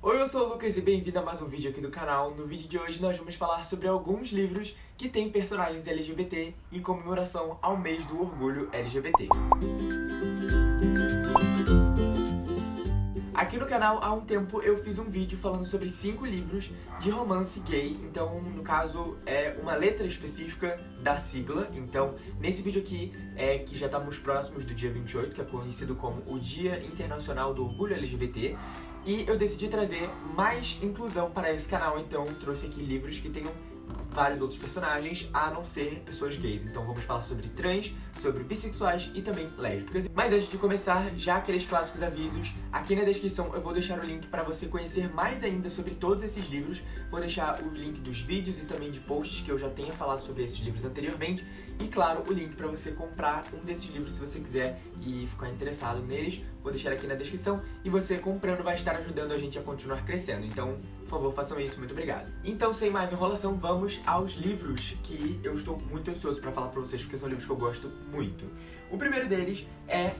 Oi, eu sou o Lucas e bem-vindo a mais um vídeo aqui do canal. No vídeo de hoje nós vamos falar sobre alguns livros que têm personagens LGBT em comemoração ao mês do orgulho LGBT. Aqui no canal, há um tempo, eu fiz um vídeo falando sobre cinco livros de romance gay. Então, no caso, é uma letra específica da sigla. Então, nesse vídeo aqui, é que já estamos próximos do dia 28, que é conhecido como o Dia Internacional do Orgulho LGBT. E eu decidi trazer mais inclusão para esse canal, então trouxe aqui livros que tenham vários outros personagens, a não ser pessoas gays. Então vamos falar sobre trans, sobre bissexuais e também lésbicas. Mas antes de começar, já aqueles clássicos avisos, aqui na descrição eu vou deixar o link para você conhecer mais ainda sobre todos esses livros. Vou deixar o link dos vídeos e também de posts que eu já tenha falado sobre esses livros anteriormente. E claro, o link para você comprar um desses livros se você quiser e ficar interessado neles. Vou deixar aqui na descrição. E você comprando vai estar ajudando a gente a continuar crescendo. Então, por favor, façam isso. Muito obrigado. Então, sem mais enrolação, vamos aos livros que eu estou muito ansioso para falar para vocês, porque são livros que eu gosto muito. O primeiro deles é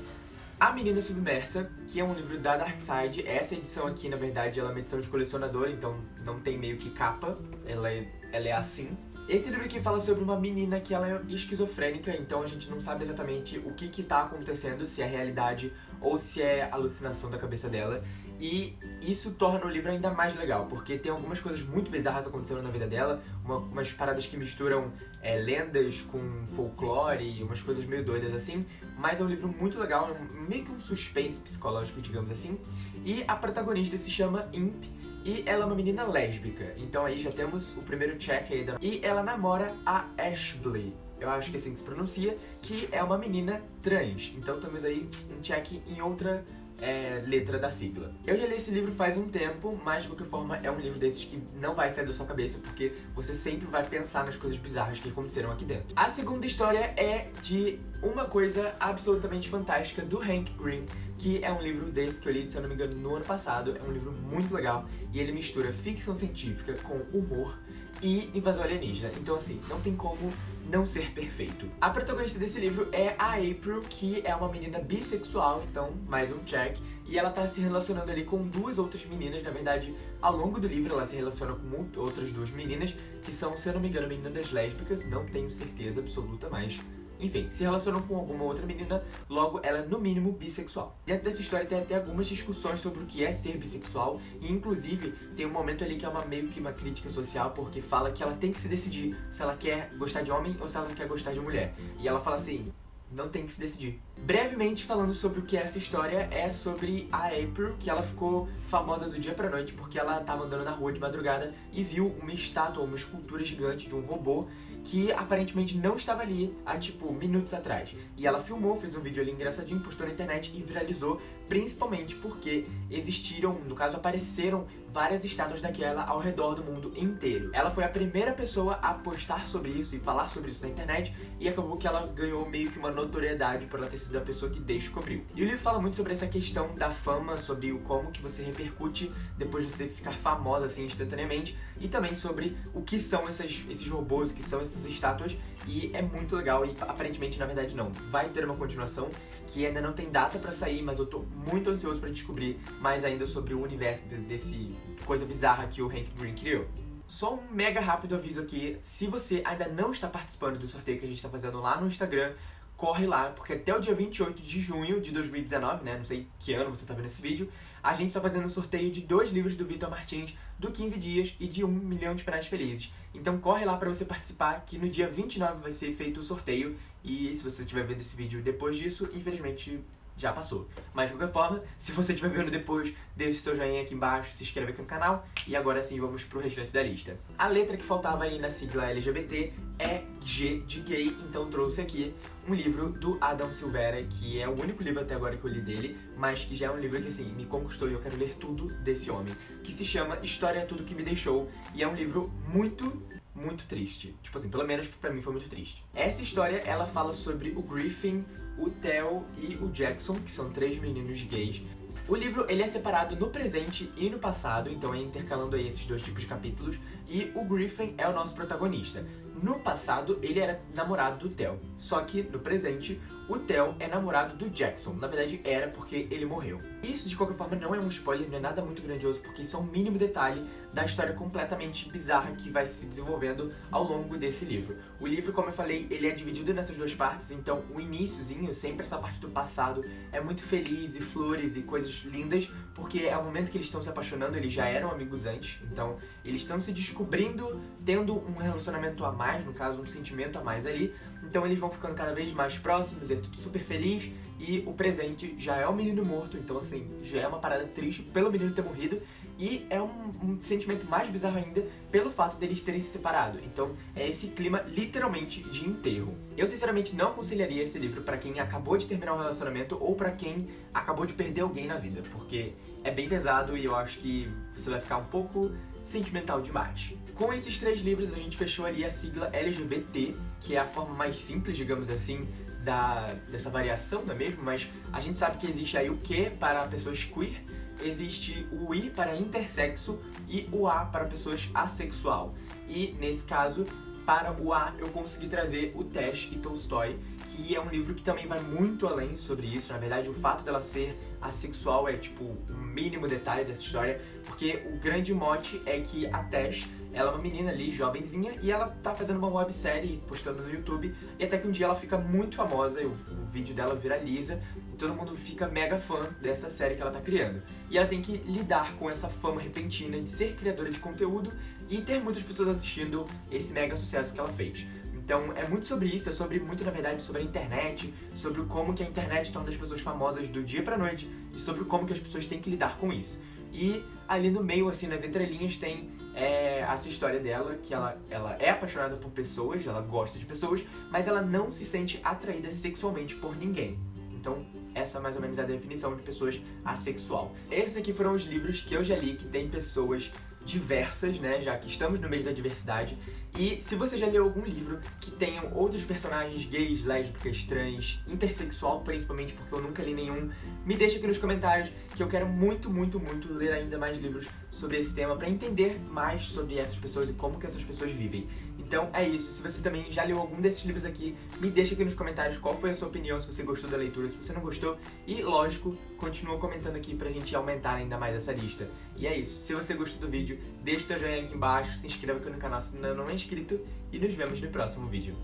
a Menina Submersa, que é um livro da Dark Side. Essa edição aqui, na verdade, ela é uma edição de colecionador, então não tem meio que capa, ela é, ela é assim. Esse livro aqui fala sobre uma menina que ela é esquizofrênica, então a gente não sabe exatamente o que que tá acontecendo, se é realidade ou se é alucinação da cabeça dela. E isso torna o livro ainda mais legal, porque tem algumas coisas muito bizarras acontecendo na vida dela, uma, umas paradas que misturam é, lendas com folclore e umas coisas meio doidas assim, mas é um livro muito legal, meio que um suspense psicológico, digamos assim. E a protagonista se chama Imp, e ela é uma menina lésbica, então aí já temos o primeiro check aí da... E ela namora a Ashley, eu acho que assim que se pronuncia, que é uma menina trans. Então temos aí um check em outra é, letra da sigla. Eu já li esse livro faz um tempo, mas de qualquer forma é um livro desses que não vai sair da sua cabeça, porque você sempre vai pensar nas coisas bizarras que aconteceram aqui dentro. A segunda história é de uma coisa absolutamente fantástica do Hank Green, que é um livro desse que eu li, se eu não me engano, no ano passado. É um livro muito legal e ele mistura ficção científica com humor e invasão alienígena. Então, assim, não tem como não ser perfeito. A protagonista desse livro é a April, que é uma menina bissexual, então mais um check. E ela tá se relacionando ali com duas outras meninas, na verdade, ao longo do livro ela se relaciona com outras duas meninas, que são, se eu não me engano, meninas lésbicas, não tenho certeza absoluta, mas enfim, se relacionam com alguma outra menina, logo ela é no mínimo bissexual. Dentro dessa história tem até algumas discussões sobre o que é ser bissexual e inclusive tem um momento ali que é uma meio que uma crítica social porque fala que ela tem que se decidir se ela quer gostar de homem ou se ela quer gostar de mulher. E ela fala assim, não tem que se decidir. Brevemente falando sobre o que é essa história, é sobre a April, que ela ficou famosa do dia pra noite porque ela tava andando na rua de madrugada e viu uma estátua, uma escultura gigante de um robô que aparentemente não estava ali há, tipo, minutos atrás. E ela filmou, fez um vídeo ali engraçadinho, postou na internet e viralizou, principalmente porque existiram, no caso, apareceram várias estátuas daquela ao redor do mundo inteiro. Ela foi a primeira pessoa a postar sobre isso e falar sobre isso na internet e acabou que ela ganhou meio que uma notoriedade por ela ter sido a pessoa que descobriu. E o livro fala muito sobre essa questão da fama, sobre o como que você repercute depois de você ficar famosa assim instantaneamente e também sobre o que são essas, esses robôs, o que são essas estátuas e é muito legal e aparentemente, na verdade, não. Vai ter uma continuação que ainda não tem data pra sair, mas eu tô muito ansioso pra descobrir mais ainda sobre o universo desse coisa bizarra que o Hank Green criou. Só um mega rápido aviso aqui, se você ainda não está participando do sorteio que a gente está fazendo lá no Instagram, corre lá, porque até o dia 28 de junho de 2019, né, não sei que ano você está vendo esse vídeo, a gente está fazendo um sorteio de dois livros do Vitor Martins, do 15 Dias e de 1 milhão de finais felizes. Então corre lá para você participar, que no dia 29 vai ser feito o sorteio, e se você estiver vendo esse vídeo depois disso, infelizmente já passou. Mas de qualquer forma, se você estiver vendo depois, deixe seu joinha aqui embaixo, se inscreve aqui no canal e agora sim vamos pro restante da lista. A letra que faltava aí na sigla LGBT é G de gay, então trouxe aqui um livro do Adam Silveira, que é o único livro até agora que eu li dele, mas que já é um livro que assim, me conquistou e eu quero ler tudo desse homem, que se chama História é Tudo Que Me Deixou, e é um livro muito muito triste. Tipo assim, pelo menos pra mim foi muito triste. Essa história, ela fala sobre o Griffin, o Theo e o Jackson, que são três meninos gays. O livro, ele é separado no presente e no passado, então é intercalando aí esses dois tipos de capítulos, e o Griffin é o nosso protagonista. No passado, ele era namorado do Theo, só que no presente, o Theo é namorado do Jackson. Na verdade, era porque ele morreu. Isso, de qualquer forma, não é um spoiler, não é nada muito grandioso, porque isso é um mínimo detalhe da história completamente bizarra que vai se desenvolvendo ao longo desse livro. O livro, como eu falei, ele é dividido nessas duas partes, então o iníciozinho, sempre essa parte do passado, é muito feliz e flores e coisas lindas, porque é o momento que eles estão se apaixonando, eles já eram amigos antes, então eles estão se descobrindo, tendo um relacionamento a mais, no caso, um sentimento a mais ali, então eles vão ficando cada vez mais próximos, é tudo super feliz, e o presente já é o menino morto, então assim, já é uma parada triste pelo menino ter morrido, e é um, um, sentimento mais bizarro ainda pelo fato deles terem se separado. Então é esse clima literalmente de enterro. Eu sinceramente não aconselharia esse livro para quem acabou de terminar um relacionamento ou para quem acabou de perder alguém na vida, porque é bem pesado e eu acho que você vai ficar um pouco sentimental demais. Com esses três livros a gente fechou ali a sigla LGBT, que é a forma mais simples, digamos assim, da, dessa variação, não é mesmo? Mas a gente sabe que existe aí o Q para pessoas queer, existe o I para intersexo e o A para pessoas assexual. E, nesse caso, para o A eu consegui trazer o Tesh e Tolstói, que é um livro que também vai muito além sobre isso. Na verdade, o fato dela ser assexual é, tipo, o mínimo detalhe dessa história, porque o grande mote é que a Tesh ela é uma menina ali, jovenzinha, e ela tá fazendo uma websérie, postando no YouTube, e até que um dia ela fica muito famosa, o, o vídeo dela viraliza, todo mundo fica mega fã dessa série que ela tá criando. E ela tem que lidar com essa fama repentina de ser criadora de conteúdo e ter muitas pessoas assistindo esse mega sucesso que ela fez. Então é muito sobre isso, é sobre muito na verdade sobre a internet, sobre como que a internet torna as pessoas famosas do dia pra noite e sobre como que as pessoas têm que lidar com isso. E ali no meio, assim, nas entrelinhas, tem é, essa história dela, que ela, ela é apaixonada por pessoas, ela gosta de pessoas, mas ela não se sente atraída sexualmente por ninguém. Então, essa é mais ou menos a definição de pessoas assexual. Esses aqui foram os livros que eu já li que tem pessoas diversas, né, já que estamos no mês da diversidade. E se você já leu algum livro que tenham outros personagens gays, lésbicas, trans, intersexual, principalmente porque eu nunca li nenhum, me deixa aqui nos comentários que eu quero muito, muito, muito ler ainda mais livros sobre esse tema para entender mais sobre essas pessoas e como que essas pessoas vivem. Então é isso, se você também já leu algum desses livros aqui, me deixa aqui nos comentários qual foi a sua opinião, se você gostou da leitura, se você não gostou. E, lógico, continua comentando aqui pra gente aumentar ainda mais essa lista. E é isso, se você gostou do vídeo, deixe seu joinha aqui embaixo, se inscreva aqui no canal se ainda não é inscrito e nos vemos no próximo vídeo.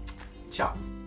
Tchau!